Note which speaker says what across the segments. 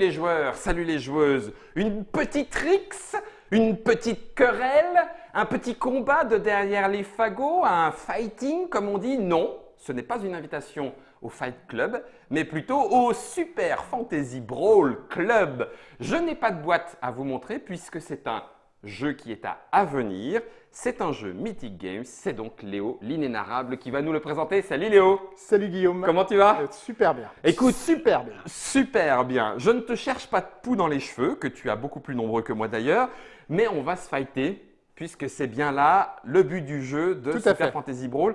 Speaker 1: Les joueurs, salut les joueuses. Une petite rixe, une petite querelle, un petit combat de derrière les fagots, un fighting comme on dit Non, ce n'est pas une invitation au Fight Club, mais plutôt au Super Fantasy Brawl Club. Je n'ai pas de boîte à vous montrer puisque c'est un jeu qui est à venir. C'est un jeu Mythic Games, c'est donc Léo, l'inénarrable, qui va nous le présenter. Salut Léo
Speaker 2: Salut Guillaume
Speaker 1: Comment tu vas?
Speaker 2: Euh, Super bien.
Speaker 1: Écoute,
Speaker 2: super bien.
Speaker 1: Super bien. Je ne te cherche pas de poux dans les cheveux, que tu as beaucoup plus nombreux que moi d'ailleurs, mais on va se fighter puisque c'est bien là le but du jeu de
Speaker 2: Tout
Speaker 1: Super. Fantasy Brawl.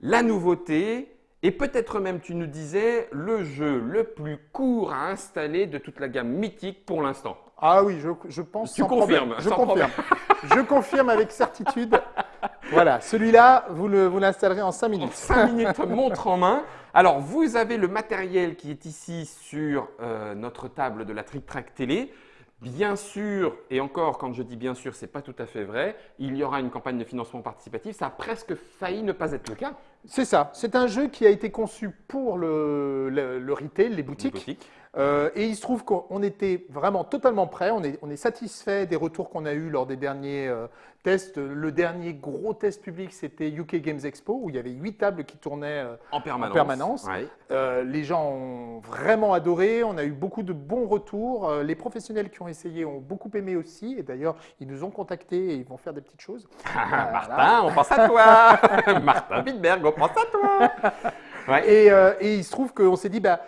Speaker 1: La nouveauté et peut-être même tu nous disais le jeu le plus court à installer de toute la gamme mythique pour l'instant.
Speaker 2: Ah oui, je, je pense.
Speaker 1: Tu
Speaker 2: sans
Speaker 1: confirmes,
Speaker 2: problème. Je
Speaker 1: sans
Speaker 2: confirme. je confirme avec certitude. Voilà, celui-là, vous le- vous l'installerez en 5
Speaker 1: En
Speaker 2: minutes.
Speaker 1: 5 minutes montre en main. Alors, vous avez le matériel qui est ici sur euh, notre table de la Trick Track Télé. Bien sûr, et encore, quand je dis bien sûr, ce n'est pas tout à fait vrai, il y aura une campagne de financement participatif. Ça a presque failli ne pas être le cas.
Speaker 2: C'est ça. C'est un jeu qui a été conçu pour le, le- le retail, les boutiques.
Speaker 1: Boutique.
Speaker 2: Euh, et il se trouve qu'on était vraiment totalement prêt. On est, on est satisfait des retours qu'on a eus lors des derniers euh, tests. Le dernier gros test public, c'était UK Games Expo, où il y avait huit tables qui tournaient euh,
Speaker 1: En permanence.
Speaker 2: permanence.
Speaker 1: Ouais.
Speaker 2: Euh, les gens ont vraiment adoré, on a eu beaucoup de bons retours. Euh, les professionnels qui ont essayé ont beaucoup aimé aussi. Et d'ailleurs, ils nous ont contactés et ils vont faire des petites choses. Voilà.
Speaker 1: Martin, on pense à toi. Martin Wittberg, on pense à toi. Ouais.
Speaker 2: Et, euh, et il se trouve qu'on s'est dit, bah,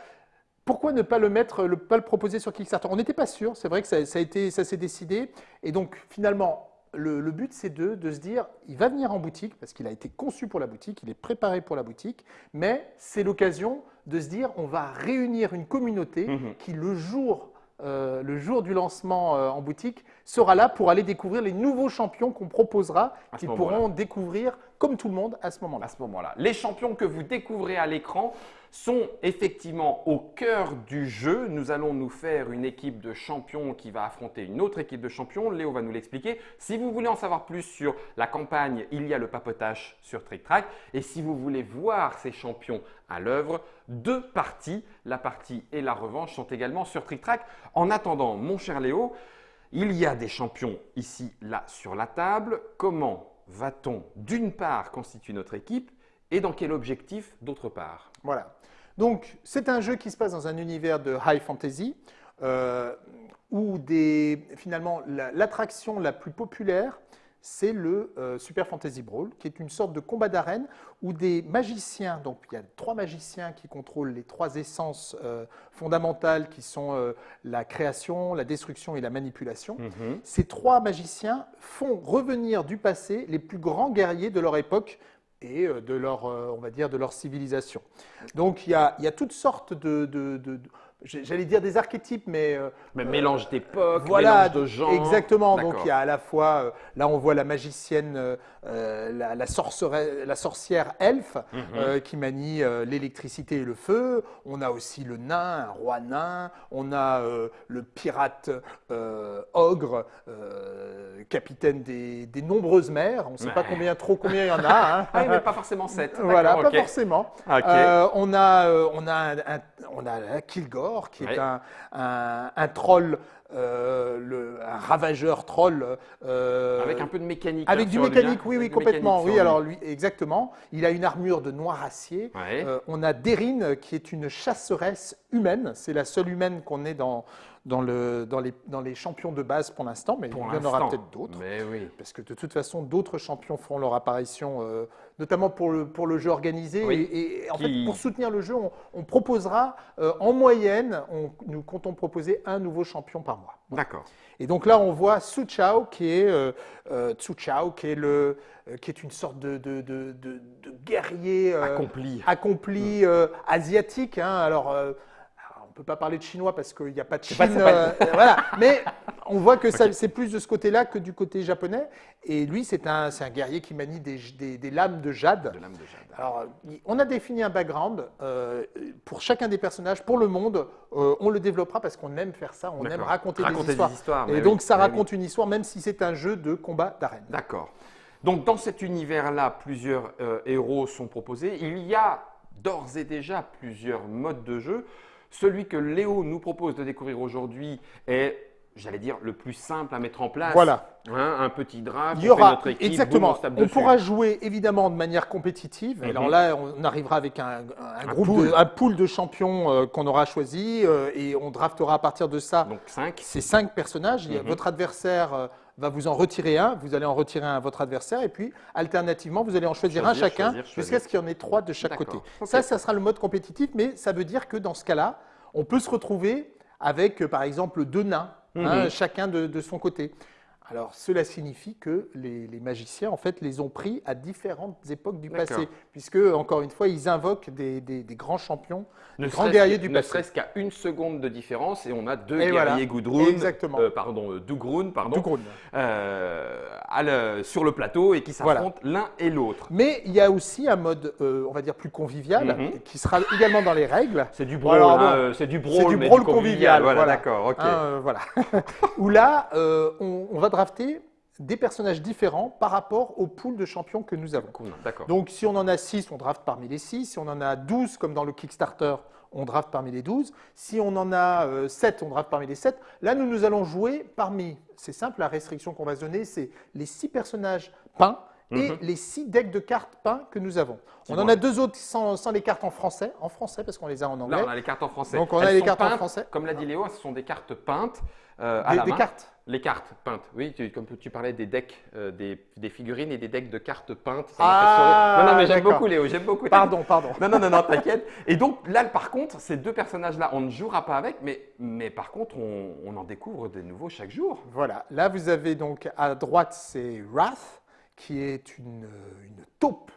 Speaker 2: pourquoi ne pas le mettre, le, pas le proposer sur Kickstarter? On n'était pas sûr, c'est vrai que ça, ça a été, ça s'est décidé. Et donc finalement, le, le but c'est de, de se dire, il va venir en boutique parce qu'il a été conçu pour la boutique, il est préparé pour la boutique, mais c'est l'occasion de se dire, on va réunir une communauté
Speaker 1: Mhm.
Speaker 2: qui le jour euh, le jour du lancement euh, en boutique sera là pour aller découvrir les nouveaux champions qu'on proposera, qu'ils pourront découvrir comme tout le monde à ce moment-là.
Speaker 1: à ce moment-là. Les champions que vous découvrez à l'écran sont effectivement au cœur du jeu. Nous allons nous faire une équipe de champions qui va affronter une autre équipe de champions. Léo va nous l'expliquer. Si vous voulez en savoir plus sur la campagne, il y a le papotage sur Trick Track. Et si vous voulez voir ces champions à l'œuvre, deux parties, la partie et la revanche, sont également sur Trick Track. En attendant, mon cher Léo, il y a des champions ici, là, sur la table. Comment va-t-on, d'une part, constituer notre équipe et dans quel objectif, d'autre part?
Speaker 2: Voilà. Donc, c'est un jeu qui se passe dans un univers de high fantasy euh, où des, finalement la- l'attraction la, plus populaire, c'est le euh, Super Fantasy Brawl, qui est une sorte de combat d'arène où des magiciens, donc il y a trois magiciens qui contrôlent les trois essences euh, fondamentales qui sont euh, la création, la destruction et la manipulation. Ces trois magiciens font revenir du passé les plus grands guerriers de leur époque et euh, de leur, euh, on va dire, de leur civilisation. Donc il y a, il y a toutes sortes de, de- j'allais dire des archétypes, mais euh,
Speaker 1: Mais Mélange d'époque,
Speaker 2: voilà,
Speaker 1: mélange de genres.
Speaker 2: exactement. Donc il y a à la fois, euh, là on voit la magicienne, euh, la, la, sorceresse- la sorcière elfe
Speaker 1: Mhm.
Speaker 2: euh, qui manie euh, l'électricité et le feu. On a aussi le nain, un roi nain. On a euh, le pirate euh, ogre, euh, capitaine des, des nombreuses mers. On ne sait pas combien trop combien il y en a. hein.
Speaker 1: Ah oui, mais pas forcément 7.
Speaker 2: Voilà, pas forcément. Euh, on a, euh, on a, un, un- on a un Qui
Speaker 1: Ouais.
Speaker 2: est un, un- un troll, euh, le- un ravageur troll. euh,
Speaker 1: Avec un peu de mécanique.
Speaker 2: avec
Speaker 1: hein,
Speaker 2: du mécanique, oui, oui,
Speaker 1: Avec
Speaker 2: complètement. Oui, alors
Speaker 1: lui.
Speaker 2: exactement. Il a une armure de noir acier.
Speaker 1: Ouais.
Speaker 2: Euh, on a Derine qui est une chasseresse humaine. C'est la seule humaine qu'on ait dans, dans, le, dans, les, dans les champions de base pour l'instant, mais
Speaker 1: Pour
Speaker 2: il y en aura peut-être d'autres.
Speaker 1: Oui.
Speaker 2: Parce que de toute façon, d'autres champions feront leur apparition, notamment pour le, pour le jeu organisé.
Speaker 1: Oui.
Speaker 2: Et, et en
Speaker 1: Qui-
Speaker 2: fait, pour soutenir le jeu, on, on proposera, euh, en moyenne, on- nous comptons proposer un nouveau champion par mois.
Speaker 1: D'accord.
Speaker 2: Et donc là, on voit Su Chao, qui est, euh, euh, Tsu Chao, qui est, le, qui est une sorte de, de, de- de- guerrier
Speaker 1: Accompli.
Speaker 2: accompli, asiatique. hein. Alors, on ne peut pas parler de chinois parce qu'il n'y a pas de Chine.
Speaker 1: pas- c'est pas-
Speaker 2: euh, euh, voilà. Mais on voit que c'est plus de ce côté-là que du côté japonais. Et lui, c'est un, un guerrier qui manie des, des- des lames de jade.
Speaker 1: De l'âme de Jade.
Speaker 2: Alors, on a défini un background euh, pour chacun des personnages, pour le monde. euh, on le développera parce qu'on aime faire ça, on aime raconter,
Speaker 1: Raconter
Speaker 2: des histoires.
Speaker 1: des histoires,
Speaker 2: Et donc, ça
Speaker 1: mais
Speaker 2: raconte une histoire, même si c'est un jeu de combat d'arène.
Speaker 1: D'accord. Donc dans cet univers-là, plusieurs héros sont proposés. Il y a d'ores et déjà plusieurs modes de jeu. Celui que Léo nous propose de découvrir aujourd'hui est, j'allais dire, le plus simple à mettre en place.
Speaker 2: Voilà.
Speaker 1: Hein, un petit draft,
Speaker 2: Il y aura,
Speaker 1: notre équipe,
Speaker 2: exactement.
Speaker 1: boum, on
Speaker 2: pourra jouer évidemment de manière compétitive.
Speaker 1: Mhm.
Speaker 2: Alors là, on arrivera avec un, un groupe,
Speaker 1: pool.
Speaker 2: de, un pool de champions euh, qu'on aura choisi euh, et on draftera à partir de ça
Speaker 1: Donc 5.
Speaker 2: ces cinq personnages.
Speaker 1: Mhm.
Speaker 2: Votre adversaire euh, va vous en retirer un. Vous allez en retirer un à votre adversaire et puis alternativement, vous allez en choisir,
Speaker 1: Choisir,
Speaker 2: un chacun jusqu'à ce qu'il y en ait trois de chaque côté. Ça, ça sera le mode compétitif, mais ça veut dire que dans ce cas-là, on peut se retrouver avec, euh, par exemple, deux nains, hein,
Speaker 1: Mhm.
Speaker 2: chacun de, de son côté. Alors, cela signifie que les, les magiciens, en fait, les ont pris à différentes époques du passé, puisque, encore une fois, ils invoquent des, des- des grands champions,
Speaker 1: Ne
Speaker 2: des grands guerriers du
Speaker 1: Ne
Speaker 2: passé.
Speaker 1: serait-ce qu'à une seconde de différence et on a deux
Speaker 2: Et voilà.
Speaker 1: guerriers
Speaker 2: Exactement.
Speaker 1: euh, pardon, euh, Dougrun, pardon, euh, à le- sur le plateau et qui
Speaker 2: Voilà.
Speaker 1: s'affrontent l'un et l'autre.
Speaker 2: Mais il y a aussi un mode, euh, on va dire, plus convivial,
Speaker 1: Mhm.
Speaker 2: qui sera également dans les règles.
Speaker 1: C'est du brawl, hein, c'est du brawl,
Speaker 2: du convivial.
Speaker 1: Voilà,
Speaker 2: voilà.
Speaker 1: d'accord, ok.
Speaker 2: Hein, voilà. Où là, on, on va drafter des personnages différents par rapport au pool de champions que nous avons.
Speaker 1: Cool.
Speaker 2: Donc, si on en a 6, on draft parmi les 6. Si on en a 12, comme dans le Kickstarter, on draft parmi les 12. Si on en a 7, on draft parmi les 7. Là, nous, nous allons jouer parmi, c'est simple, la restriction qu'on va se donner, c'est les 6 personnages peints et
Speaker 1: Mhm.
Speaker 2: les 6 decks de cartes peints que nous avons. On en a deux autres sans, sans les cartes en français, en français parce qu'on les a en anglais.
Speaker 1: Là, on a les cartes en français.
Speaker 2: Donc, on a les cartes en
Speaker 1: peintes,
Speaker 2: français.
Speaker 1: Comme l'a dit Léo, ce sont des cartes peintes euh, à
Speaker 2: des,
Speaker 1: la
Speaker 2: des
Speaker 1: main.
Speaker 2: cartes.
Speaker 1: Les cartes peintes, oui, tu- comme tu parlais des decks, euh, des, des figurines et des decks de cartes peintes. ça
Speaker 2: Ah,
Speaker 1: fait. Non, non, mais j'aime beaucoup Léo, j'aime beaucoup.
Speaker 2: Pardon, pardon.
Speaker 1: Non, non, non, non, t'inquiète. Et donc là, par contre, ces deux personnages-là, on ne jouera pas avec, mais, mais par contre, on, on en découvre des nouveaux chaque jour.
Speaker 2: Voilà, là vous avez donc à droite c'est Wrath, qui est une, une taupe,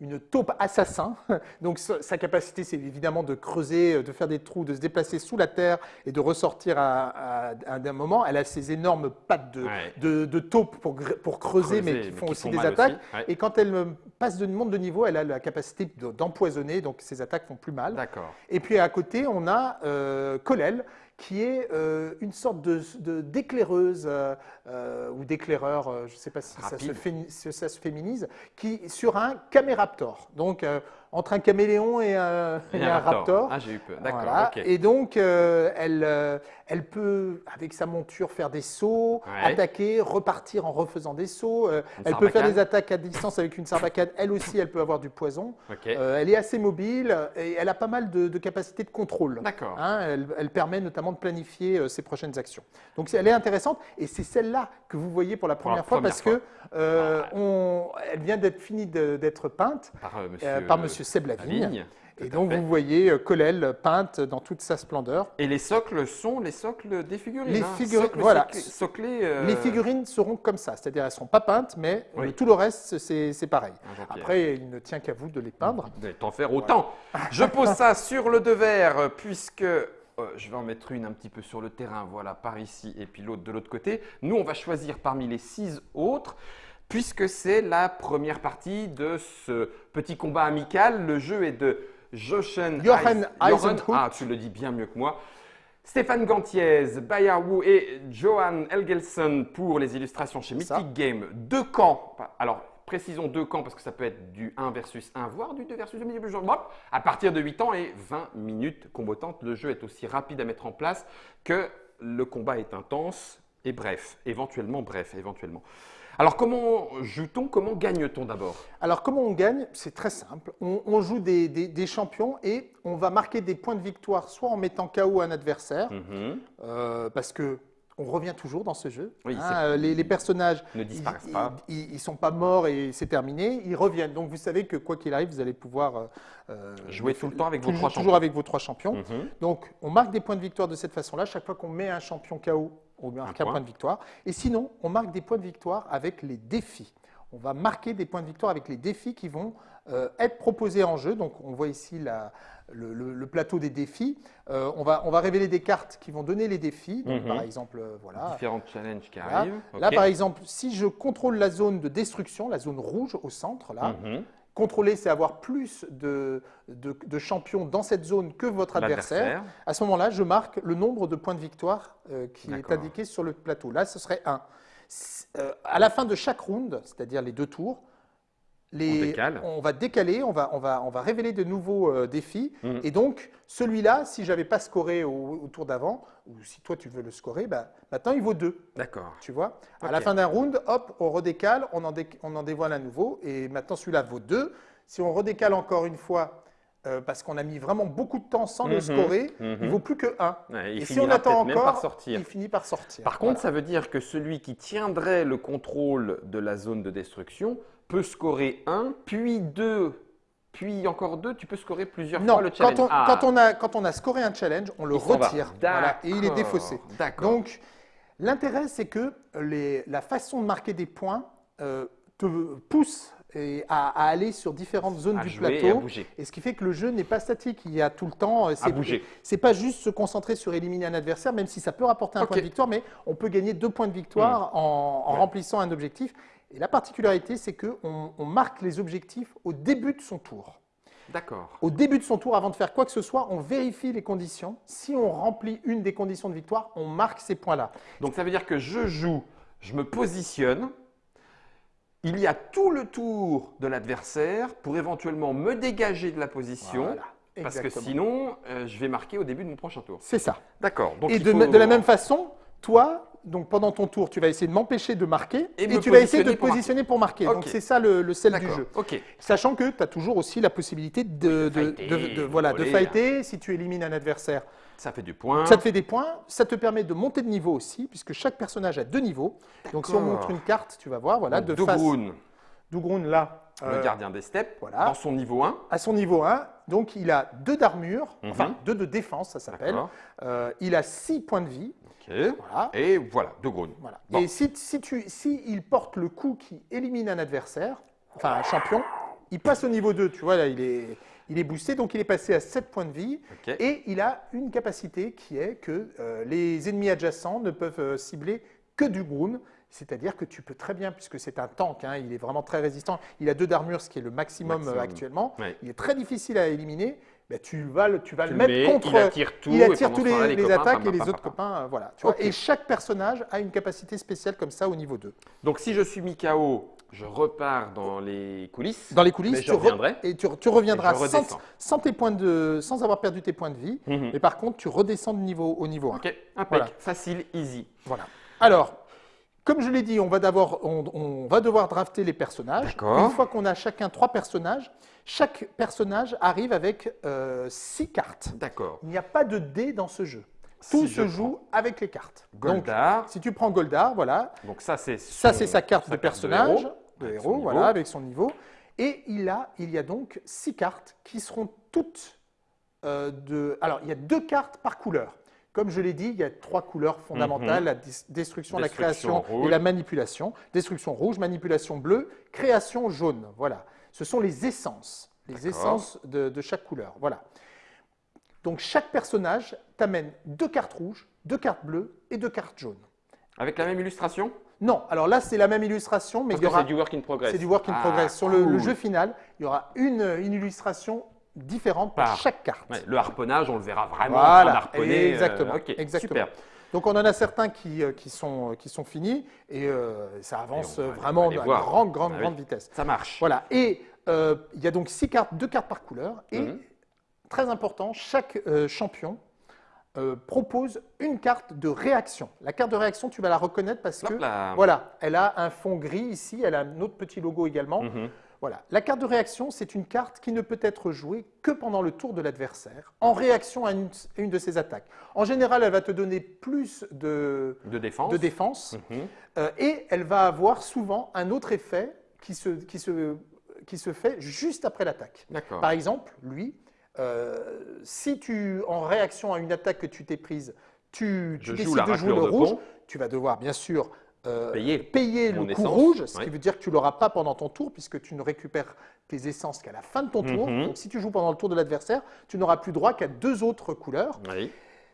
Speaker 2: une taupe assassin. Donc sa capacité c'est évidemment de creuser, de faire des trous, de se déplacer sous la terre et de ressortir à, à- à un moment. Elle a ces énormes pattes de,
Speaker 1: Ouais.
Speaker 2: de, de taupe pour, pour creuser, mais qui font aussi des attaques.
Speaker 1: Ouais.
Speaker 2: Et quand elle euh, passe de monde de niveau, elle a la capacité de- d'empoisonner, donc ses attaques font plus mal. Et puis à côté, on a euh, Colel, qui est euh, une sorte de, de- d'éclaireuse euh, euh, ou d'éclaireur, je ne sais pas si ça se,
Speaker 1: Rapide.
Speaker 2: fémi- si ça se féminise, qui sur un caméraptor. Donc entre un caméléon et un, et un raptor.
Speaker 1: Ah, j'ai eu peur. D'accord,
Speaker 2: Voilà. Et donc, euh, elle, euh, elle peut, avec sa monture, faire des sauts,
Speaker 1: Ouais.
Speaker 2: attaquer, repartir en refaisant des sauts. Euh, elle peut faire des attaques à distance avec une sarbacane. Elle aussi, elle peut avoir du poison. Elle est assez mobile et elle a pas mal de, de capacités de contrôle.
Speaker 1: D'accord.
Speaker 2: Hein, elle, elle permet notamment de planifier ses prochaines actions. Donc elle est intéressante et c'est celle-là que vous voyez pour la
Speaker 1: Pour la
Speaker 2: première fois parce
Speaker 1: fois.
Speaker 2: que
Speaker 1: Ah.
Speaker 2: on- elle vient d'être finie d'être peinte
Speaker 1: Par monsieur,
Speaker 2: par Monsieur Seb Lavigne.
Speaker 1: Lavigne. Tout
Speaker 2: Et donc vous voyez euh, Colel peinte dans toute sa splendeur.
Speaker 1: Et les socles sont les socles des figurines.
Speaker 2: Les
Speaker 1: hein.
Speaker 2: figurines,
Speaker 1: Socles
Speaker 2: voilà.
Speaker 1: soclés, euh,
Speaker 2: Les figurines seront comme ça, c'est-à-dire elles ne seront pas peintes, mais
Speaker 1: Oui.
Speaker 2: tout le reste c'est c'est pareil.
Speaker 1: Ah.
Speaker 2: Après, il ne tient qu'à vous de les peindre.
Speaker 1: de t'en faire autant. Je pose ça sur le devers euh, puisque euh, je vais en mettre une un petit peu sur le terrain, voilà, par ici, et puis l'autre de l'autre côté. Nous, on va choisir parmi les six autres. Puisque c'est la première partie de ce petit combat amical, le jeu est de Jochen
Speaker 2: Eisenhut.
Speaker 1: Ah, tu le dis bien mieux que moi. Stéphane Gantiez, Bayard Wu et Johan Elgelson pour les illustrations chez
Speaker 2: C'est ça.
Speaker 1: Mythic Game. Deux camps. Alors, précisons deux camps parce que ça peut être du 1 versus 1, voire du 2 versus 2. mais je- hop, À partir de 8 ans et 20 minutes combattantes, le jeu est aussi rapide à mettre en place que le combat est intense et bref. Éventuellement bref, éventuellement. Alors, comment joue-t-on? Comment gagne-t-on d'abord?
Speaker 2: Alors, comment on gagne? C'est très simple. On, on joue des, des- des champions et on va marquer des points de victoire soit en mettant KO un adversaire,
Speaker 1: Mhm.
Speaker 2: euh, parce que on revient toujours dans ce jeu.
Speaker 1: Oui,
Speaker 2: hein, euh, les, les personnages
Speaker 1: Ne disparaissent
Speaker 2: ils,
Speaker 1: pas.
Speaker 2: Ils, ils sont pas morts et c'est terminé. Ils reviennent. Donc, vous savez que quoi qu'il arrive, vous allez pouvoir euh,
Speaker 1: Jouer tout le temps avec vos trois
Speaker 2: toujours
Speaker 1: champions.
Speaker 2: avec vos trois champions.
Speaker 1: Mhm.
Speaker 2: Donc, on marque des points de victoire de cette façon-là. Chaque fois qu'on met un champion KO, on marque
Speaker 1: Un
Speaker 2: un
Speaker 1: point.
Speaker 2: point de victoire. Et sinon, on marque des points de victoire avec les défis. On va marquer des points de victoire avec les défis qui vont euh, être proposés en jeu. Donc, on voit ici la- le, le- le plateau des défis. Euh, on, va, on va révéler des cartes qui vont donner les défis. Donc,
Speaker 1: Mhm.
Speaker 2: par exemple, euh, voilà.
Speaker 1: Différents challenges qui
Speaker 2: Voilà.
Speaker 1: arrivent.
Speaker 2: Là, par exemple, si je contrôle la zone de destruction, la zone rouge au centre, là,
Speaker 1: Mhm.
Speaker 2: Contrôler, c'est avoir plus de, de- de champions dans cette zone que votre adversaire. À ce moment-là, je marque le nombre de points de victoire euh, qui est indiqué sur le plateau. Là, ce serait 1. à la fin de chaque round, c'est-à-dire les deux tours, les,
Speaker 1: On décale.
Speaker 2: on va décaler, on va, on va, on va révéler de nouveaux euh, défis.
Speaker 1: Mhm.
Speaker 2: Et donc, celui-là, si j'avais pas scoré au, au tour d'avant, ou si toi tu veux le scorer, bah, maintenant il vaut 2.
Speaker 1: D'accord.
Speaker 2: Tu vois? À la fin d'un round, hop, on redécale, on en, dé- on en dévoile un nouveau. Et maintenant, celui-là vaut 2. Si on redécale encore une fois, euh, parce qu'on a mis vraiment beaucoup de temps sans le
Speaker 1: Mhm.
Speaker 2: scorer,
Speaker 1: Mhm.
Speaker 2: il vaut plus que 1.
Speaker 1: Ouais, il
Speaker 2: Et si on attend encore, il finit par sortir.
Speaker 1: Par contre, ça veut dire que celui qui tiendrait le contrôle de la zone de destruction peut scorer 1, puis 2, puis encore 2. Tu peux scorer plusieurs
Speaker 2: non,
Speaker 1: fois le challenge.
Speaker 2: quand on,
Speaker 1: Ah,
Speaker 2: quand, on a, quand on a scoré un challenge, on le
Speaker 1: il
Speaker 2: retire. Voilà, et il est défaussé. Donc, l'intérêt, c'est que les- la façon de marquer des points euh, te pousse et à, à aller sur différentes zones
Speaker 1: à
Speaker 2: du
Speaker 1: jouer et à
Speaker 2: plateau.
Speaker 1: bouger.
Speaker 2: Et ce qui fait que le jeu n'est pas statique. Il y a tout le temps. euh, C'est
Speaker 1: bouger.
Speaker 2: C'est pas juste se concentrer sur éliminer un adversaire, même si ça peut rapporter un point de victoire, mais on peut gagner deux points de victoire en, en
Speaker 1: Ouais.
Speaker 2: remplissant un objectif. Et la particularité, c'est qu'on on marque les objectifs au début de son tour.
Speaker 1: D'accord.
Speaker 2: Au début de son tour, avant de faire quoi que ce soit, on vérifie les conditions. Si on remplit une des conditions de victoire, on marque ces points-là.
Speaker 1: Donc ça veut dire que je joue, je me positionne. Il y a tout le tour de l'adversaire pour éventuellement me dégager de la position.
Speaker 2: Voilà,
Speaker 1: Parce que sinon, euh, je vais marquer au début de mon prochain tour.
Speaker 2: C'est ça.
Speaker 1: D'accord.
Speaker 2: Et
Speaker 1: il
Speaker 2: de,
Speaker 1: faut-
Speaker 2: de la même façon, toi, donc pendant ton tour, tu vas essayer de m'empêcher de marquer
Speaker 1: Et
Speaker 2: tu vas essayer de
Speaker 1: positionner
Speaker 2: te
Speaker 1: pour
Speaker 2: positionner pour marquer. Donc c'est ça le, le sel du jeu. Sachant que tu as toujours aussi la possibilité de,
Speaker 1: fighter,
Speaker 2: de- de-
Speaker 1: de
Speaker 2: voilà, de fighter. Si tu élimines un adversaire,
Speaker 1: Ça fait du point.
Speaker 2: ça te fait des points. Ça te permet de monter de niveau aussi, puisque chaque personnage a deux niveaux. Donc si on montre une carte, tu vas voir, voilà,
Speaker 1: Donc,
Speaker 2: de face.
Speaker 1: Dogroon,
Speaker 2: Dougroun, là,
Speaker 1: le
Speaker 2: euh,
Speaker 1: gardien des steppes,
Speaker 2: voilà.
Speaker 1: dans son niveau 1.
Speaker 2: à son niveau 1, donc il a deux d'armure,
Speaker 1: Mhm.
Speaker 2: enfin deux de défense, ça s'appelle. Euh, il a six points de vie.
Speaker 1: Ok.
Speaker 2: Voilà.
Speaker 1: Et voilà, Dogroon.
Speaker 2: Voilà.
Speaker 1: Bon.
Speaker 2: Et si, si, tu, si il porte le coup qui élimine un adversaire, enfin un champion, il passe au niveau 2. Tu vois, là, il est, il est boosté, donc il est passé à 7 points de vie.
Speaker 1: Ok.
Speaker 2: Et il a une capacité qui est que euh, les ennemis adjacents ne peuvent euh, cibler que du Groon. C'est-à-dire que tu peux très bien, puisque c'est un tank, hein, il est vraiment très résistant, il a deux d'armure, ce qui est le maximum, euh,
Speaker 1: Maximum.
Speaker 2: actuellement.
Speaker 1: Ouais.
Speaker 2: Il est très difficile à éliminer. Ben, tu vas le, tu vas
Speaker 1: Tu
Speaker 2: le mettre
Speaker 1: mets,
Speaker 2: contre.
Speaker 1: il attire tout,
Speaker 2: il
Speaker 1: et
Speaker 2: attire tous les,
Speaker 1: les
Speaker 2: les
Speaker 1: copains,
Speaker 2: attaques et les autres copains. voilà, tu vois.
Speaker 1: Ok.
Speaker 2: Et chaque personnage a une capacité spéciale comme ça au niveau 2.
Speaker 1: Donc si je suis mis KO, je repars dans les coulisses.
Speaker 2: Dans les coulisses,
Speaker 1: Mais je
Speaker 2: tu, re-
Speaker 1: reviendrai.
Speaker 2: et tu, tu reviendras
Speaker 1: Et
Speaker 2: sans, sans tes points de, sans avoir perdu tes points de vie.
Speaker 1: Mhm.
Speaker 2: Mais par contre, tu redescends de niveau au niveau 1.
Speaker 1: Ok, impec,
Speaker 2: Voilà.
Speaker 1: facile, easy.
Speaker 2: Voilà. Alors, comme je l'ai dit, on va, d'abord- on, on va devoir drafter les personnages. Une fois qu'on a chacun trois personnages, chaque personnage arrive avec euh, six cartes.
Speaker 1: D'accord.
Speaker 2: Il n'y a pas de dés dans ce jeu. Tout
Speaker 1: Si
Speaker 2: se
Speaker 1: je
Speaker 2: joue avec les cartes. Donc, si tu prends Goldar, voilà,
Speaker 1: Donc ça c'est
Speaker 2: ça
Speaker 1: son-
Speaker 2: c'est sa carte
Speaker 1: sa
Speaker 2: de
Speaker 1: carte
Speaker 2: personnage,
Speaker 1: héros,
Speaker 2: de héros,
Speaker 1: niveau.
Speaker 2: voilà, avec son niveau. Et il, a, il y a donc six cartes qui seront toutes euh, de. Alors, il y a deux cartes par couleur. Comme je l'ai dit, il y a trois couleurs fondamentales la destruction, la création
Speaker 1: rouge.
Speaker 2: et la manipulation. Destruction rouge, manipulation bleue, création jaune. Voilà. Ce sont les essences, les essences de, de chaque couleur. Voilà. Donc, chaque personnage t'amène deux cartes rouges, deux cartes bleues et deux cartes jaunes.
Speaker 1: Avec la même illustration?
Speaker 2: Non, alors là, c'est la même illustration, mais
Speaker 1: Parce
Speaker 2: il y aura.
Speaker 1: c'est du work in progress.
Speaker 2: C'est du work in
Speaker 1: Ah,
Speaker 2: progress. Sur le, le
Speaker 1: cool.
Speaker 2: jeu final, il y aura une, une illustration différente pour
Speaker 1: Par-
Speaker 2: chaque carte.
Speaker 1: Ouais, le harponnage, on le verra vraiment
Speaker 2: Voilà,
Speaker 1: en euh,
Speaker 2: exactement, exactement.
Speaker 1: super.
Speaker 2: Donc on en a certains qui, euh, qui, sont, qui sont finis et euh, ça avance
Speaker 1: Et va-
Speaker 2: euh, vraiment à grande, grande,
Speaker 1: Bah oui.
Speaker 2: grande vitesse.
Speaker 1: Ça marche.
Speaker 2: Voilà. Et euh, il y a donc six cartes, deux cartes par couleur. Et
Speaker 1: Mhm.
Speaker 2: très important, chaque euh, champion euh, propose une carte de réaction. La carte de réaction, tu vas la reconnaître parce que
Speaker 1: Hop là.
Speaker 2: voilà, elle a un fond gris ici, elle a un autre petit logo également.
Speaker 1: Mhm.
Speaker 2: Voilà. La carte de réaction, c'est une carte qui ne peut être jouée que pendant le tour de l'adversaire, en réaction à une, une de ses attaques. En général, elle va te donner plus de,
Speaker 1: De défense.
Speaker 2: de défense
Speaker 1: Mhm.
Speaker 2: euh, et elle va avoir souvent un autre effet qui se, qui se, qui se fait juste après l'attaque. Par exemple, lui, euh, si tu, en réaction à une attaque que tu t'es prise, tu, tu décides de jouer le
Speaker 1: de
Speaker 2: rouge,
Speaker 1: pont.
Speaker 2: tu vas devoir bien sûr euh,
Speaker 1: Payer.
Speaker 2: payer le coup rouge, ce qui veut dire que tu l'auras pas pendant ton tour puisque tu ne récupères tes essences qu'à la fin de ton tour.
Speaker 1: Mhm.
Speaker 2: Donc si tu joues pendant le tour de l'adversaire, tu n'auras plus droit qu'à deux autres couleurs.
Speaker 1: Oui.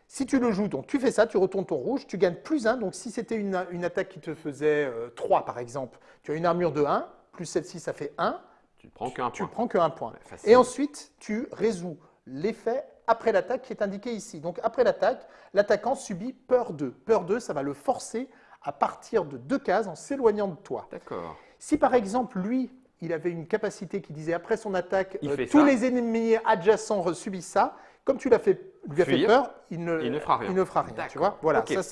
Speaker 2: Si tu le joues, donc tu fais ça, tu retournes ton rouge, tu gagnes plus 1. Donc si c'était une, une attaque qui te faisait euh, 3 par exemple, tu as une armure de 1, plus celle-ci ça fait 1,
Speaker 1: Tu ne prends qu'un
Speaker 2: tu
Speaker 1: point.
Speaker 2: prends que un point.
Speaker 1: Ouais.
Speaker 2: Et ensuite, tu résous l'effet après l'attaque qui est indiqué ici. Donc après l'attaque, l'attaquant subit peur 2. Peur 2, ça va le forcer à partir de deux cases en s'éloignant de toi.
Speaker 1: D'accord.
Speaker 2: Si par exemple, lui, il avait une capacité qui disait après son attaque, euh, tous
Speaker 1: ça.
Speaker 2: les ennemis adjacents subissent ça. Comme tu l'as fait, lui as fait peur, il ne,
Speaker 1: Il ne fera rien.
Speaker 2: il ne fera rien, tu vois. Voilà, ça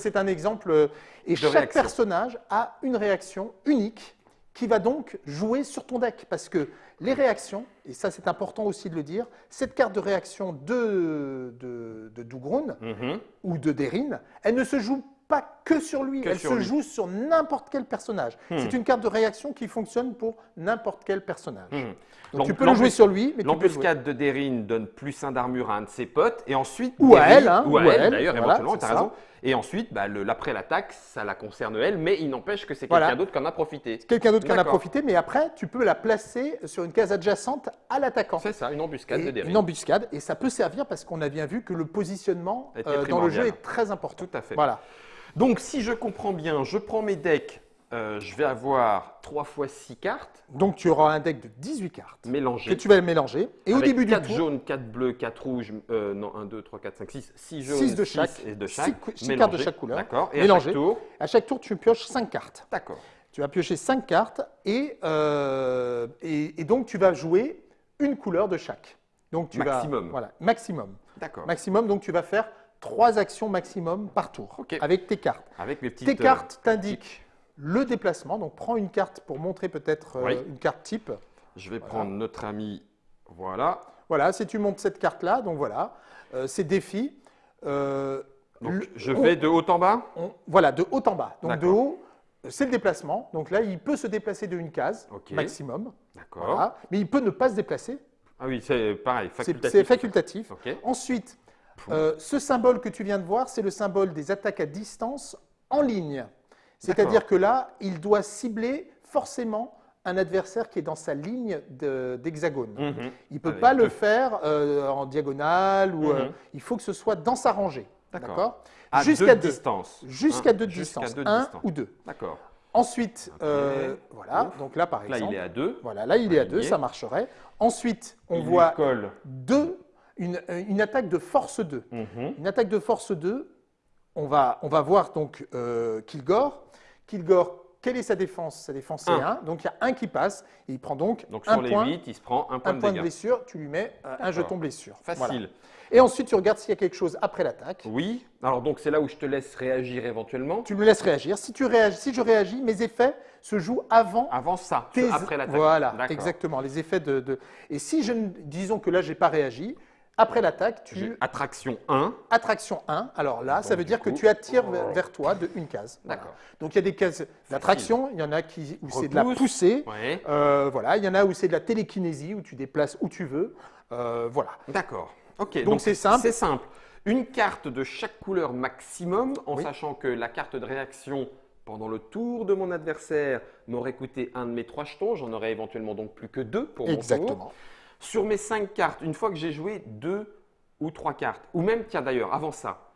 Speaker 2: c'est un exemple. euh, Et
Speaker 1: De
Speaker 2: chaque
Speaker 1: réaction.
Speaker 2: personnage a une réaction unique qui va donc jouer sur ton deck parce que les réactions, et ça c'est important aussi de le dire, cette carte de réaction de de, de Dougroun
Speaker 1: Mhm.
Speaker 2: ou de Derin, elle ne se joue pas que sur lui,
Speaker 1: Que
Speaker 2: elle
Speaker 1: sur
Speaker 2: se
Speaker 1: lui.
Speaker 2: joue sur n'importe quel personnage.
Speaker 1: Hmm.
Speaker 2: C'est une carte de réaction qui fonctionne pour n'importe quel personnage.
Speaker 1: Mhm.
Speaker 2: Donc tu peux le jouer sur lui, mais.
Speaker 1: L'embuscade de Derin donne plus un d'armure à un de ses potes, et ensuite.
Speaker 2: Ou à elle, hein,
Speaker 1: ou à
Speaker 2: ou
Speaker 1: elle,
Speaker 2: elle,
Speaker 1: d'ailleurs,
Speaker 2: voilà,
Speaker 1: éventuellement, tu as
Speaker 2: ça.
Speaker 1: raison. Et ensuite, bah, l'après l'attaque, ça la concerne elle, mais il n'empêche que c'est
Speaker 2: Voilà.
Speaker 1: quelqu'un d'autre qui en a profité.
Speaker 2: Quelqu'un d'autre qui en a profité, mais après, tu peux la placer sur une case adjacente à l'attaquant.
Speaker 1: C'est ça, une embuscade
Speaker 2: Et
Speaker 1: de.
Speaker 2: Une embuscade, et ça peut servir parce qu'on a bien vu que le positionnement euh, dans le jeu est très important.
Speaker 1: Tout à fait.
Speaker 2: Voilà.
Speaker 1: Donc, si je comprends bien, je prends mes decks, euh, je vais avoir 3 fois 6 cartes
Speaker 2: Donc tu auras un deck de 18 cartes que
Speaker 1: mélangées.
Speaker 2: tu vas mélanger. Et au
Speaker 1: avec
Speaker 2: début du
Speaker 1: 4
Speaker 2: tour,
Speaker 1: jaunes, 4 bleus, 4 rouges, euh, non, 1, 2, 3, 4, 5, 6, 6 jaunes,
Speaker 2: Six de
Speaker 1: six
Speaker 2: chaque.
Speaker 1: et de
Speaker 2: Six
Speaker 1: chaque.
Speaker 2: cou- six cartes de chaque couleur.
Speaker 1: D'accord. Et à
Speaker 2: Mélangées.
Speaker 1: chaque tour,
Speaker 2: à chaque tour, tu pioches 5 cartes.
Speaker 1: d'accord.
Speaker 2: Tu vas piocher 5 cartes et, euh, et, et donc tu vas jouer une couleur de chaque. Donc tu
Speaker 1: Maximum.
Speaker 2: Vas, voilà, maximum.
Speaker 1: D'accord.
Speaker 2: Maximum, donc tu vas faire 3 actions maximum par tour
Speaker 1: Ok.
Speaker 2: avec tes cartes.
Speaker 1: Avec mes petites.
Speaker 2: Tes
Speaker 1: euh,
Speaker 2: cartes t'indiquent le déplacement. Donc prends une carte pour montrer peut-être euh,
Speaker 1: Oui.
Speaker 2: une carte type.
Speaker 1: Je vais prendre notre ami. Voilà.
Speaker 2: Voilà, si tu montes cette carte-là, donc voilà, euh, c'est défi. Euh,
Speaker 1: Donc, je
Speaker 2: on-
Speaker 1: vais de haut en bas?
Speaker 2: on- voilà, de haut en bas. Donc de haut, c'est le déplacement. Donc là, il peut se déplacer de une case maximum.
Speaker 1: D'accord.
Speaker 2: Voilà. Mais il peut ne pas se déplacer.
Speaker 1: Ah oui, c'est pareil,
Speaker 2: C'est
Speaker 1: facultatif.
Speaker 2: c'est facultatif.
Speaker 1: Ok.
Speaker 2: Ensuite, euh, ce symbole que tu viens de voir, c'est le symbole des attaques à distance en ligne. C'est-à-dire que là, il doit cibler forcément un adversaire qui est dans sa ligne de- d'hexagone.
Speaker 1: Mhm.
Speaker 2: Il ne peut
Speaker 1: Avec
Speaker 2: pas le faire euh, en diagonale ou euh,
Speaker 1: Mhm.
Speaker 2: il faut que ce soit dans sa rangée.
Speaker 1: D'accord.
Speaker 2: Jusqu'à
Speaker 1: deux distances.
Speaker 2: Jusqu'à
Speaker 1: Un-
Speaker 2: deux de
Speaker 1: jusqu'à
Speaker 2: distance,
Speaker 1: deux de
Speaker 2: un ou deux.
Speaker 1: D'accord.
Speaker 2: Ensuite, euh, voilà,
Speaker 1: Ouf.
Speaker 2: donc là par
Speaker 1: Là,
Speaker 2: exemple,
Speaker 1: il est à deux.
Speaker 2: voilà, là il est à deux, ça marcherait. Ensuite, on
Speaker 1: Il
Speaker 2: voit deux, une, une attaque de force 2.
Speaker 1: Mhm.
Speaker 2: Une attaque de force 2, on va, on va voir donc euh, Kilgore. Kilgore, quelle est sa défense? Sa défense c'est
Speaker 1: Un.
Speaker 2: 1, donc il y a un qui passe, et il prend donc,
Speaker 1: Donc
Speaker 2: un
Speaker 1: sur les
Speaker 2: point,
Speaker 1: 8, il se prend un point
Speaker 2: un
Speaker 1: de
Speaker 2: point de blessure, tu lui mets euh, un jeton blessure.
Speaker 1: Facile.
Speaker 2: Voilà. Et ensuite, tu regardes s'il y a quelque chose après l'attaque.
Speaker 1: Oui. Alors donc c'est là où je te laisse réagir éventuellement.
Speaker 2: Tu me laisses réagir. Si, tu réagis, si je réagis, mes effets se jouent avant
Speaker 1: Avant ça,
Speaker 2: tes-
Speaker 1: après l'attaque.
Speaker 2: Voilà, exactement. Les effets de, de- Et si je ne... disons que là, j'ai pas réagi, après l'attaque, tu
Speaker 1: attraction 1.
Speaker 2: attraction 1. Alors là, ça veut dire que tu attires vers, vers toi de une case. Voilà.
Speaker 1: D'accord.
Speaker 2: Donc il y a des cases d'attraction, il y en a qui où c'est de la poussée.
Speaker 1: Ouais.
Speaker 2: Euh, voilà, il y en a où c'est de la télékinésie, où tu déplaces où tu veux. Euh, voilà.
Speaker 1: D'accord. Ok.
Speaker 2: Donc, c'est simple.
Speaker 1: C'est simple. Une carte de chaque couleur maximum, en
Speaker 2: Oui.
Speaker 1: sachant que la carte de réaction pendant le tour de mon adversaire m'aurait coûté un de mes trois jetons. J'en aurais éventuellement donc plus que deux pour mon tour. Sur mes cinq cartes, une fois que j'ai joué deux ou trois cartes, ou même, tiens d'ailleurs, avant ça,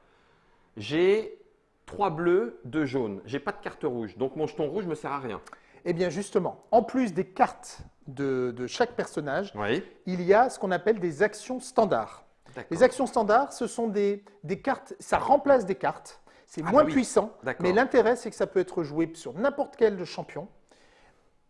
Speaker 1: j'ai trois bleus, deux jaunes. J'ai pas de carte rouge, donc mon jeton rouge me sert à rien.
Speaker 2: Eh bien justement, en plus des cartes de, de chaque personnage,
Speaker 1: Oui.
Speaker 2: il y a ce qu'on appelle des actions standards. Les actions standards, ce sont des, des cartes, ça remplace des cartes. C'est
Speaker 1: Ah
Speaker 2: moins
Speaker 1: bah oui.
Speaker 2: puissant, mais l'intérêt, c'est que ça peut être joué sur n'importe quel champion.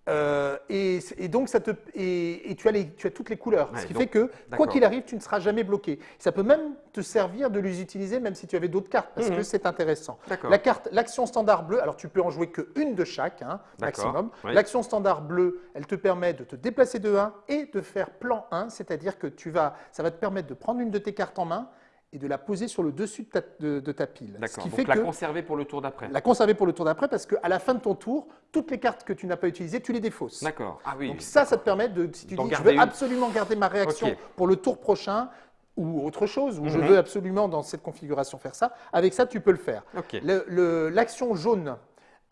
Speaker 2: Euh, et, et donc, ça te, et, et tu, as les, tu as toutes les couleurs.
Speaker 1: Ouais,
Speaker 2: ce qui
Speaker 1: donc,
Speaker 2: fait que, quoi qu'il arrive, tu ne seras jamais bloqué. Ça peut même te servir de les utiliser, même si tu avais d'autres cartes, parce
Speaker 1: Mhm.
Speaker 2: que c'est intéressant. La carte, l'action standard bleue, alors tu peux en jouer qu'une de chaque, hein, maximum.
Speaker 1: oui.
Speaker 2: L'action standard bleue, elle te permet de te déplacer de 1 et de faire plan 1, c'est-à-dire que tu vas, ça va te permettre de prendre une de tes cartes en main et de la poser sur le dessus de ta, de- de ta pile.
Speaker 1: D'accord. Donc
Speaker 2: fait
Speaker 1: la
Speaker 2: que
Speaker 1: conserver pour le tour d'après.
Speaker 2: la conserver pour le tour d'après, parce qu'à la fin de ton tour, toutes les cartes que tu n'as pas utilisées, tu les défausses.
Speaker 1: D'accord. Ah oui.
Speaker 2: Donc ça, ça te permet de, si tu dis, je veux
Speaker 1: une.
Speaker 2: absolument garder ma réaction pour le tour prochain, ou autre chose, ou je
Speaker 1: Mhm.
Speaker 2: veux absolument dans cette configuration faire ça, avec ça, tu peux le faire.
Speaker 1: Ok.
Speaker 2: Le- le- L'action jaune,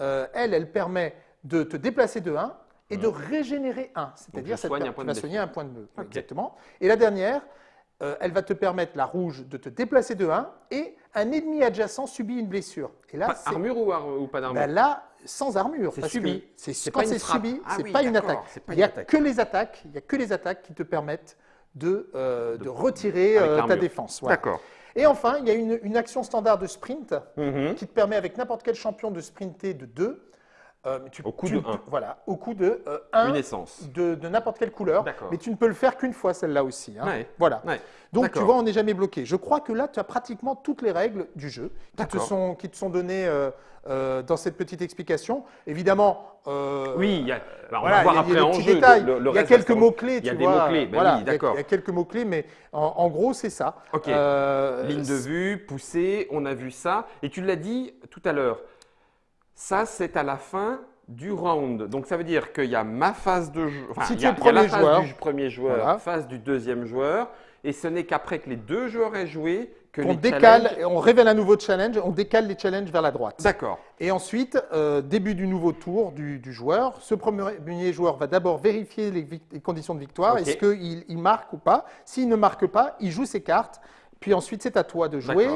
Speaker 2: euh, elle, elle permet de te déplacer de 1 et de régénérer 1. C'est-à-dire ça te
Speaker 1: soigne
Speaker 2: per-
Speaker 1: un point
Speaker 2: tu
Speaker 1: de
Speaker 2: vas soigner un point de bleu. Exactement. Et la dernière, euh, elle va te permettre, la rouge, de te déplacer de 1 et un ennemi adjacent subit une blessure. Et là,
Speaker 1: Pas- armure ou, ar- ou pas d'armure
Speaker 2: ben là, sans armure.
Speaker 1: C'est subi.
Speaker 2: c'est- quand
Speaker 1: pas une
Speaker 2: c'est subi,
Speaker 1: Ah
Speaker 2: c'est
Speaker 1: oui,
Speaker 2: pas une attaque.
Speaker 1: c'est pas
Speaker 2: Il
Speaker 1: une
Speaker 2: n'y a
Speaker 1: attaque.
Speaker 2: que les attaques. Il y a que les attaques qui te permettent de, euh, de retirer euh, ta défense.
Speaker 1: D'accord.
Speaker 2: Et enfin, il y a une, une action standard de sprint
Speaker 1: Mhm.
Speaker 2: qui te permet avec n'importe quel champion de sprinter de 2. Euh, mais tu-
Speaker 1: Au coût
Speaker 2: tu-
Speaker 1: de
Speaker 2: tu-
Speaker 1: un.
Speaker 2: Voilà, au coût de euh, un
Speaker 1: Une essence.
Speaker 2: de, de n'importe quelle couleur. Mais tu ne peux le faire qu'une fois, celle-là aussi. hein.
Speaker 1: Ouais.
Speaker 2: Voilà.
Speaker 1: Ouais.
Speaker 2: Donc tu vois, on n'est jamais bloqué. Je crois que là, tu as pratiquement toutes les règles du jeu qui te sont, qui te sont données euh, euh, dans cette petite explication. Évidemment, euh,
Speaker 1: Oui, il y a- bah, on
Speaker 2: voilà,
Speaker 1: va voir
Speaker 2: il y a-
Speaker 1: après en jeu.
Speaker 2: détails.
Speaker 1: le- le
Speaker 2: il y a quelques mots-clés.
Speaker 1: Il y a
Speaker 2: tu
Speaker 1: des
Speaker 2: vois.
Speaker 1: mots-clés, ben
Speaker 2: Voilà,
Speaker 1: oui,
Speaker 2: il y a-
Speaker 1: d'accord.
Speaker 2: Il y a quelques mots-clés, mais en, en gros, c'est ça.
Speaker 1: Ok. Ligne de vue, poussée, on a vu ça. Et tu l'as dit tout à l'heure, ça c'est à la fin du round. Donc ça veut dire qu'il y a ma phase de jeu. Enfin,
Speaker 2: Si tu es le premier
Speaker 1: phase
Speaker 2: joueur.
Speaker 1: du premier joueur,
Speaker 2: Voilà.
Speaker 1: phase du deuxième joueur. Et ce n'est qu'après que les deux joueurs aient joué que
Speaker 2: on
Speaker 1: les
Speaker 2: décale,
Speaker 1: challenges-
Speaker 2: on révèle un nouveau challenge, on décale les challenges vers la droite.
Speaker 1: D'accord.
Speaker 2: Et ensuite, euh, début du nouveau tour du, du joueur. Ce premier joueur va d'abord vérifier les, conditions de victoire. Est-ce qu'il il marque ou pas? S'il ne marque pas, il joue ses cartes. Puis ensuite, c'est à toi de jouer.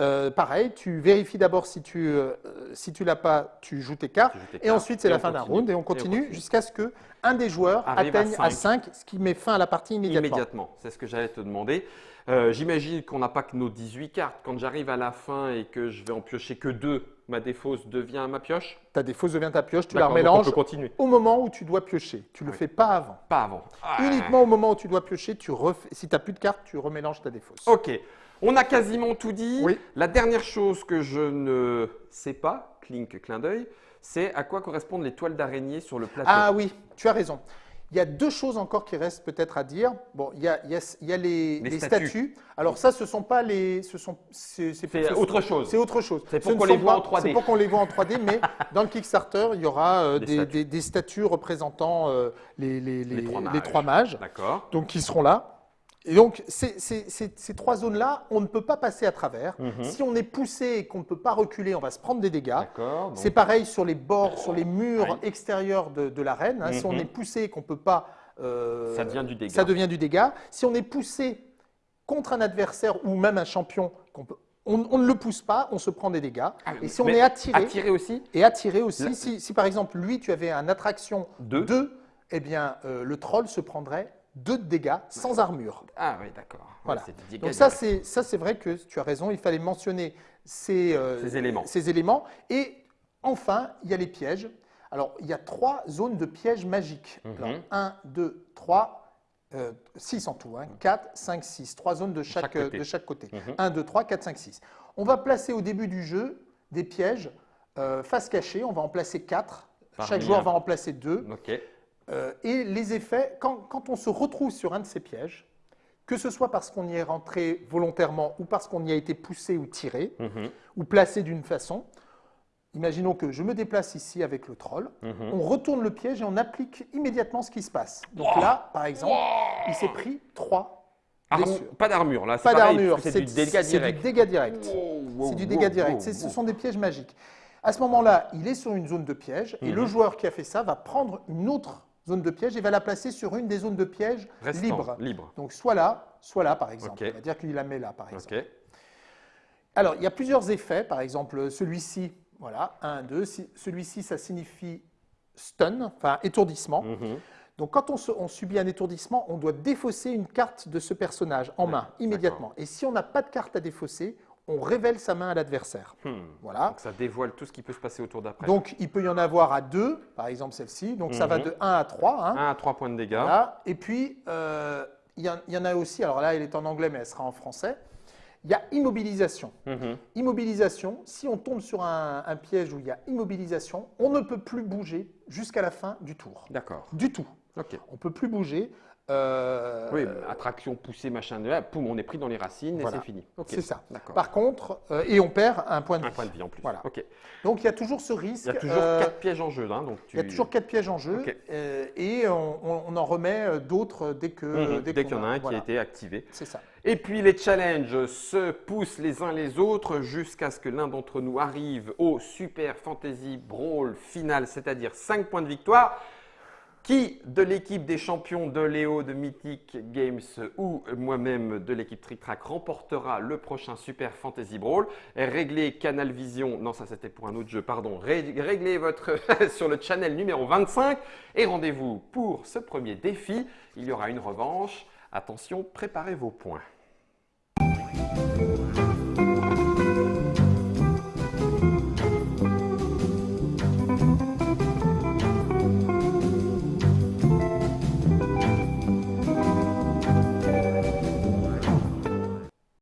Speaker 2: Euh, pareil, tu vérifies d'abord si tu euh, si tu l'as pas, tu joues tes cartes.
Speaker 1: Tu joues tes
Speaker 2: Et
Speaker 1: cartes.
Speaker 2: ensuite, c'est la fin d'un round et on continue
Speaker 1: continue.
Speaker 2: jusqu'à ce que un des joueurs
Speaker 1: Arrive à
Speaker 2: atteigne à
Speaker 1: cinq.
Speaker 2: 5, ce qui met fin à la partie immédiatement.
Speaker 1: Immédiatement, c'est ce que j'allais te demander. Euh, J'imagine qu'on n'a pas que nos 18 cartes. Quand j'arrive à la fin et que je vais en piocher que deux, ma défausse devient ma pioche?
Speaker 2: Ta défausse devient ta pioche, tu la remélanges au moment où tu dois piocher. Tu ne le
Speaker 1: Oui.
Speaker 2: fais pas avant.
Speaker 1: Pas avant. Ah.
Speaker 2: Uniquement au moment où tu dois piocher, tu si tu n'as plus de cartes, tu remélanges ta défausse.
Speaker 1: Ok, on a quasiment tout dit.
Speaker 2: Oui.
Speaker 1: La dernière chose que je ne sais pas, clink, clin d'œil, c'est à quoi correspondent les toiles d'araignée sur le plateau.
Speaker 2: Ah oui, tu as raison. Il y a deux choses encore qui restent peut-être à dire. Bon, il y a, il y a- il y a les,
Speaker 1: Les
Speaker 2: les
Speaker 1: statues.
Speaker 2: statues. Alors ça, ce sont pas les, ce sont, c'est
Speaker 1: autre chose.
Speaker 2: C'est autre chose.
Speaker 1: C'est pour qu'on les voit
Speaker 2: pas-
Speaker 1: en 3D.
Speaker 2: C'est pour qu'on les voit en 3D, mais dans le Kickstarter, il y aura euh,
Speaker 1: Des statues.
Speaker 2: des- des statues représentant euh, les,
Speaker 1: trois mages.
Speaker 2: mages,
Speaker 1: D'accord.
Speaker 2: donc qui seront là. Et donc, ces, ces- ces- ces trois zones-là, on ne peut pas passer à travers.
Speaker 1: Mhm.
Speaker 2: Si on est poussé et qu'on ne peut pas reculer, on va se prendre des dégâts.
Speaker 1: Donc-
Speaker 2: C'est pareil sur les bords, sur les murs extérieurs de, de l'arène. hein. Si on
Speaker 1: Mhm.
Speaker 2: est poussé et qu'on ne peut pas. euh,
Speaker 1: Ça devient du dégât.
Speaker 2: Ça devient du dégât. Si on est poussé contre un adversaire ou même un champion, qu'on peut- on, on ne le pousse pas, on se prend des dégâts.
Speaker 1: Ah,
Speaker 2: et si on est attiré,
Speaker 1: Attiré aussi
Speaker 2: et attiré aussi,
Speaker 1: La-
Speaker 2: si, si par exemple lui, tu avais un attraction
Speaker 1: Deux.
Speaker 2: 2, eh bien euh, le troll se prendrait 2 de dégâts sans armure.
Speaker 1: Ah oui, d'accord. Ouais,
Speaker 2: Voilà.
Speaker 1: dégâts
Speaker 2: Donc ça, c'est ça, c'est vrai que tu as raison. Il fallait mentionner ces, euh,
Speaker 1: Ces éléments.
Speaker 2: ces éléments. Et enfin, il y a les pièges. Alors, il y a trois zones de pièges magiques.
Speaker 1: Mhm.
Speaker 2: Alors, 1, 2, 3, 6 en tout. Hein, 4, 5, 6. Trois zones de chaque,
Speaker 1: chaque côté.
Speaker 2: de chaque côté.
Speaker 1: Mhm.
Speaker 2: 1, 2, 3, 4, 5, 6. On va placer au début du jeu des pièges euh, face cachée. On va en placer 4.
Speaker 1: Parmi
Speaker 2: Chaque joueur va en placer 2.
Speaker 1: Ok.
Speaker 2: Euh, et les effets, quand, quand on se retrouve sur un de ces pièges, que ce soit parce qu'on y est rentré volontairement ou parce qu'on y a été poussé ou tiré,
Speaker 1: Mhm.
Speaker 2: ou placé d'une façon, imaginons que je me déplace ici avec le troll,
Speaker 1: Mhm.
Speaker 2: on retourne le piège et on applique immédiatement ce qui se passe. Donc là, par exemple, il s'est pris 3
Speaker 1: Armu-
Speaker 2: blessures.
Speaker 1: pas d'armure, là. c'est
Speaker 2: d'armure,
Speaker 1: C'est du dégât
Speaker 2: c'est
Speaker 1: direct.
Speaker 2: du dégât direct.
Speaker 1: Wow, wow,
Speaker 2: C'est du dégât direct.
Speaker 1: wow,
Speaker 2: C'est- Ce sont des pièges magiques. À ce moment-là, il est sur une zone de piège et
Speaker 1: Mhm.
Speaker 2: le joueur qui a fait ça va prendre une autre zone de piège et va la placer sur une des zones de piège
Speaker 1: Restant,
Speaker 2: libres.
Speaker 1: Libre.
Speaker 2: Donc soit là, soit là par exemple.
Speaker 1: Ok.
Speaker 2: On va dire qu'il la met là par exemple. Alors il y a plusieurs effets. Par exemple, celui-ci, voilà, 1, 2. Celui-ci, ça signifie stun, enfin étourdissement.
Speaker 1: Mhm.
Speaker 2: Donc quand on, se- on subit un étourdissement, on doit défausser une carte de ce personnage en main immédiatement. Et si on n'a pas de carte à défausser, on révèle sa main à l'adversaire.
Speaker 1: Hmm.
Speaker 2: Voilà.
Speaker 1: Donc ça dévoile tout ce qui peut se passer autour d'après.
Speaker 2: Donc il peut y en avoir à deux, par exemple celle-ci. Donc ça va
Speaker 1: Mhm.
Speaker 2: de 1 à 3. hein.
Speaker 1: 1 à 3 points de dégâts.
Speaker 2: Voilà. Et puis, euh, il y, en- a aussi, alors là, elle est en anglais, mais elle sera en français. Il y a immobilisation.
Speaker 1: Mhm.
Speaker 2: Immobilisation, si on tombe sur un, un piège où il y a immobilisation, on ne peut plus bouger jusqu'à la fin du tour.
Speaker 1: D'accord.
Speaker 2: Du tout. On ne peut plus bouger. Euh,
Speaker 1: Oui, attraction poussée, machin, de là, poum, on est pris dans les racines
Speaker 2: Voilà.
Speaker 1: et c'est fini.
Speaker 2: C'est ça. Par contre, euh, et on perd un point de
Speaker 1: Un
Speaker 2: vie.
Speaker 1: point de vie en plus.
Speaker 2: Voilà. Donc il y a toujours ce risque.
Speaker 1: Il y a toujours
Speaker 2: euh,
Speaker 1: 4 pièges en jeu. Hein, donc tu...
Speaker 2: Il y a toujours quatre pièges en jeu et on, en remet d'autres dès que
Speaker 1: Mhm.
Speaker 2: dès
Speaker 1: qu'il y en a un
Speaker 2: voilà.
Speaker 1: qui a été activé.
Speaker 2: C'est ça.
Speaker 1: Et puis les challenges se poussent les uns les autres jusqu'à ce que l'un d'entre nous arrive au Super Fantasy Brawl final, c'est-à-dire 5 points de victoire. Qui de l'équipe des champions de Léo de Mythic Games ou moi-même de l'équipe Trick Track remportera le prochain Super Fantasy Brawl? Réglez Canal Vision, non ça c'était pour un autre jeu, pardon. Ré- Réglez votre sur le channel numéro 25 et rendez-vous pour ce premier défi. Il y aura une revanche. Attention, préparez vos points.